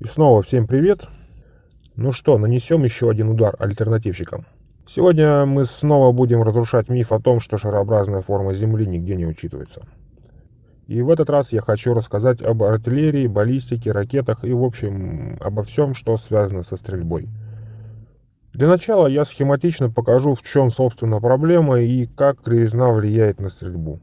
И снова всем привет. Ну что, нанесем еще один удар альтернативщикам. Сегодня мы снова будем разрушать миф о том, что шарообразная форма Земли нигде не учитывается. И в этот раз я хочу рассказать об артиллерии, баллистике, ракетах и в общем обо всем, что связано со стрельбой. Для начала я схематично покажу, в чем собственно проблема и как кривизна влияет на стрельбу.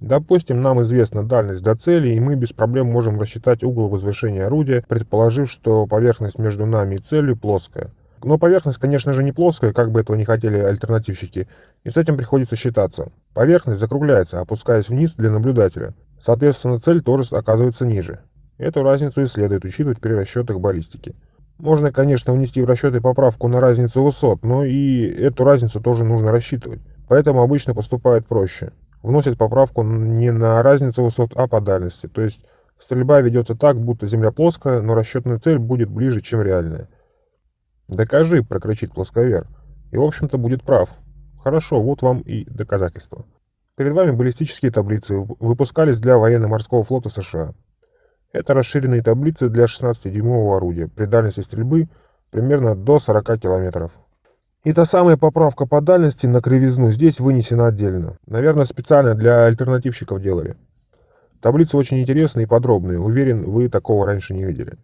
Допустим, нам известна дальность до цели, и мы без проблем можем рассчитать угол возвышения орудия, предположив, что поверхность между нами и целью плоская. Но поверхность, конечно же, не плоская, как бы этого не хотели альтернативщики, и с этим приходится считаться. Поверхность закругляется, опускаясь вниз для наблюдателя. Соответственно, цель тоже оказывается ниже. Эту разницу и следует учитывать при расчетах баллистики. Можно, конечно, внести в расчеты поправку на разницу высот, но и эту разницу тоже нужно рассчитывать. Поэтому обычно поступают проще вносит поправку не на разницу высот, а по дальности. То есть стрельба ведется так, будто земля плоская, но расчетная цель будет ближе, чем реальная. «Докажи», — прокричит плосковер. И, в общем-то, будет прав. Хорошо, вот вам и доказательства. Перед вами баллистические таблицы, выпускались для военно-морского флота США. Это расширенные таблицы для 16-дюймового орудия при дальности стрельбы примерно до 40 километров. И та самая поправка по дальности на кривизну здесь вынесена отдельно. Наверное, специально для альтернативщиков делали. Таблицы очень интересные и подробные. Уверен, вы такого раньше не видели.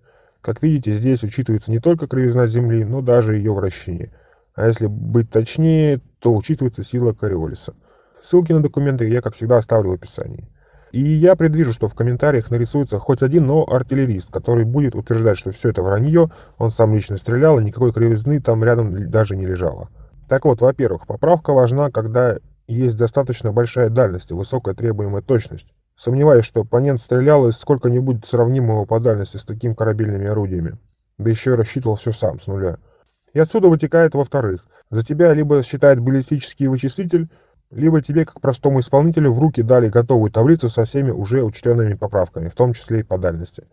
Как видите, здесь учитывается не только кривизна Земли, но даже ее вращение. А если быть точнее, то учитывается сила Кориолиса. Ссылки на документы я, как всегда, оставлю в описании. И я предвижу, что в комментариях нарисуется хоть один, но артиллерист, который будет утверждать, что все это вранье, он сам лично стрелял, и никакой кривизны там рядом даже не лежало. Так вот, во-первых, поправка важна, когда есть достаточно большая дальность и высокая требуемая точность. Сомневаюсь, что оппонент стрелял из сколько-нибудь сравнимого по дальности с такими корабельными орудиями. Да еще и рассчитывал все сам, с нуля. И отсюда вытекает, во-вторых, за тебя либо считает баллистический вычислитель, либо тебе, как простому исполнителю, в руки дали готовую таблицу со всеми уже учтенными поправками, в том числе и по дальности.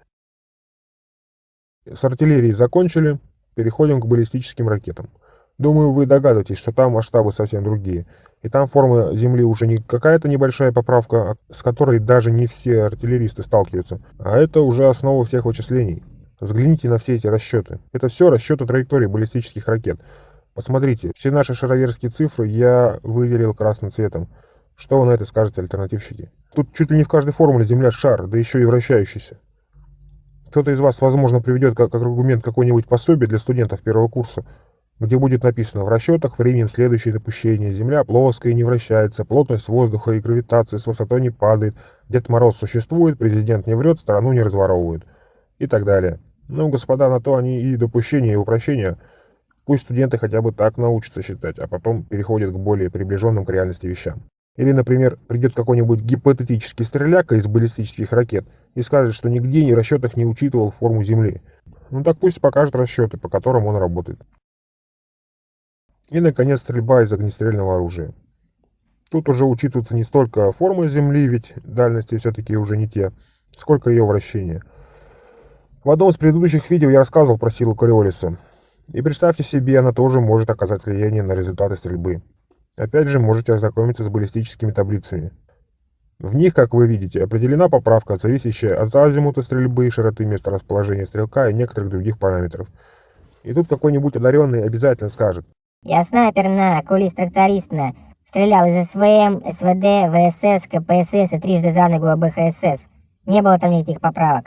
С артиллерией закончили, переходим к баллистическим ракетам. Думаю, вы догадываетесь, что там масштабы совсем другие. И там форма Земли уже не какая-то небольшая поправка, а с которой даже не все артиллеристы сталкиваются, а это уже основа всех вычислений. Взгляните на все эти расчеты. Это все расчеты траектории баллистических ракет. Посмотрите, все наши шароверские цифры я выделил красным цветом. Что вы на это скажете, альтернативщики? Тут чуть ли не в каждой формуле Земля шар, да еще и вращающийся. Кто-то из вас, возможно, приведет как, как аргумент какой-нибудь пособие для студентов первого курса, где будет написано в расчетах временем следующее допущение. Земля плоская и не вращается, плотность воздуха и гравитация с высотой не падает, Дед Мороз существует, президент не врет, страну не разворовывает и так далее. Ну, господа, на то они и допущения, и упрощения – Пусть студенты хотя бы так научатся считать, а потом переходят к более приближенным к реальности вещам. Или, например, придет какой-нибудь гипотетический стреляка из баллистических ракет и скажет, что нигде ни расчетах не учитывал форму Земли. Ну так пусть покажет расчеты, по которым он работает. И, наконец, стрельба из огнестрельного оружия. Тут уже учитывается не столько форма Земли, ведь дальности все-таки уже не те, сколько ее вращение. В одном из предыдущих видео я рассказывал про силу Кориолиса. И представьте себе, она тоже может оказать влияние на результаты стрельбы. Опять же, можете ознакомиться с баллистическими таблицами. В них, как вы видите, определена поправка, зависящая от азимута стрельбы, широты места расположения стрелка и некоторых других параметров. И тут какой-нибудь одаренный обязательно скажет. Я снайпер на, кулист-тракторист на. Стрелял из СВМ, СВД, ВСС, КПСС и трижды за ногу БХСС. Не было там никаких поправок.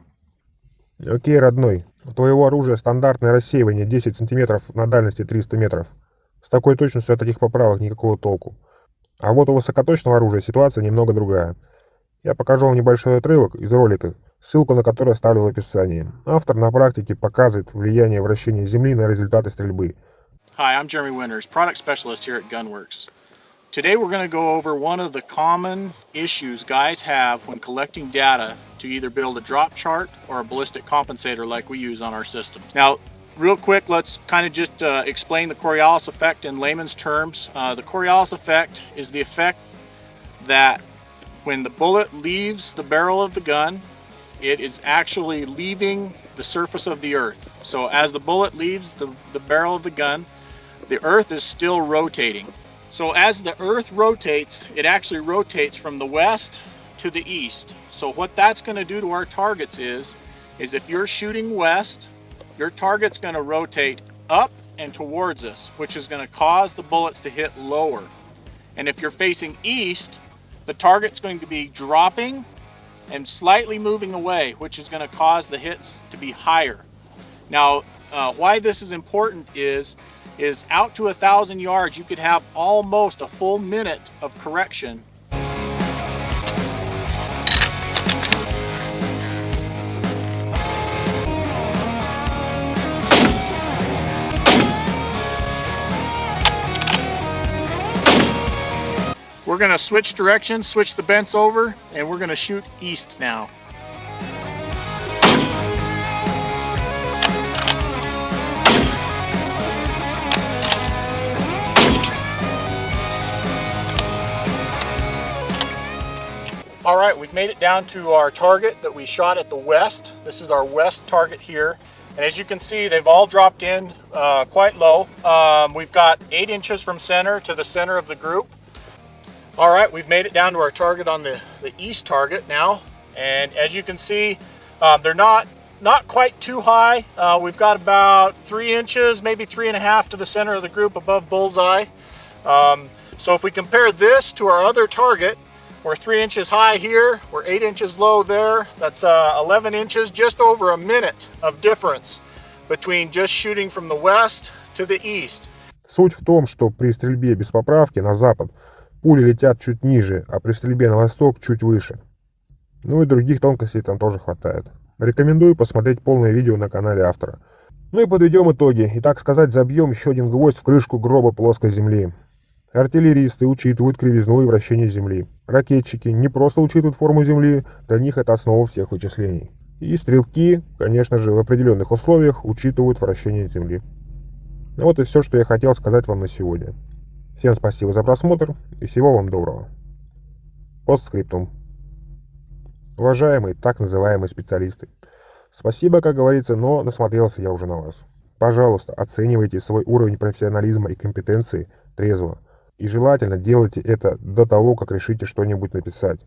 Окей, родной, у твоего оружия стандартное рассеивание 10 см на дальности 300 метров. С такой точностью от таких поправок никакого толку. А вот у высокоточного оружия ситуация немного другая. Я покажу вам небольшой отрывок из ролика, ссылку на который оставлю в описании. Автор на практике показывает влияние вращения Земли на результаты стрельбы. Hi, I'm Jeremy Winters, product specialist here at Gunworks. Today we're going to go over one of the common issues guys have when collecting data to either build a drop chart or a ballistic compensator like we use on our systems. Now, real quick, let's kind of just uh, explain the Coriolis effect in layman's terms. Uh, the Coriolis effect is the effect that when the bullet leaves the barrel of the gun, it is actually leaving the surface of the earth. So as the bullet leaves the, the barrel of the gun, the earth is still rotating. So as the earth rotates, it actually rotates from the west to the east. So what that's going to do to our targets is is if you're shooting west, your target's going to rotate up and towards us, which is going to cause the bullets to hit lower. And if you're facing east, the target's going to be dropping and slightly moving away, which is going to cause the hits to be higher. Now, uh, why this is important is, is out to a thousand yards, you could have almost a full minute of correction We're gonna switch directions, switch the bents over, and we're gonna shoot east now. All right, we've made it down to our target that we shot at the west. This is our west target here. And as you can see, they've all dropped in uh, quite low. Um, we've got eight inches from center to the center of the group. All right, we've made it down to our target on the, the east target now. And as you can see, um, they're not, not quite too high. Uh, we've got about three inches, maybe three and a half to the center of the group above bullseye. Um, so if we compare this to our other target, we're three inches high here, we're eight inches low there. That's uh, 11 inches, just over a minute of difference between just shooting from the west to the east. Суть в том, что при стрельбе без поправки на запад пули летят чуть ниже, а при стрельбе на восток чуть выше. Ну и других тонкостей там тоже хватает. Рекомендую посмотреть полное видео на канале автора. Ну и подведем итоги, и так сказать забьем еще один гвоздь в крышку гроба плоской земли. Артиллеристы учитывают кривизну и вращение Земли. Ракетчики не просто учитывают форму Земли, для них это основа всех вычислений. И стрелки, конечно же, в определенных условиях учитывают вращение Земли. Ну вот и все, что я хотел сказать вам на сегодня. Всем спасибо за просмотр и всего вам доброго. Постскриптум. Уважаемые так называемые специалисты, спасибо, как говорится, но насмотрелся я уже на вас. Пожалуйста, оценивайте свой уровень профессионализма и компетенции трезво. И желательно делайте это до того, как решите что-нибудь написать.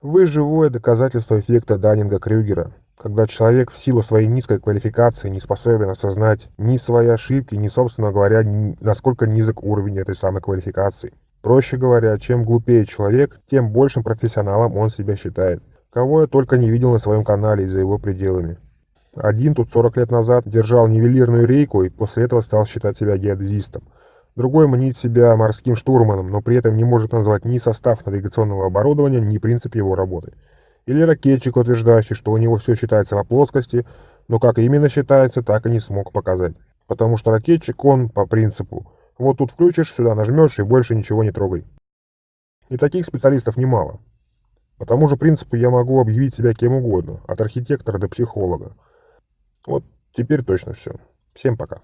Вы живое доказательство эффекта Даннинга-Крюгера, когда человек в силу своей низкой квалификации не способен осознать ни свои ошибки, ни, собственно говоря, насколько низок уровень этой самой квалификации. Проще говоря, чем глупее человек, тем большим профессионалом он себя считает. Кого я только не видел на своем канале и за его пределами. Один тут 40 лет назад держал нивелирную рейку и после этого стал считать себя геодезистом. Другой мнит себя морским штурманом, но при этом не может назвать ни состав навигационного оборудования, ни принцип его работы. Или ракетчик, утверждающий, что у него все считается по плоскости, но как именно считается, так и не смог показать. Потому что ракетчик, он по принципу, вот тут включишь, сюда нажмешь и больше ничего не трогай. И таких специалистов немало. По тому же принципу я могу объявить себя кем угодно, от архитектора до психолога. Вот теперь точно все. Всем пока.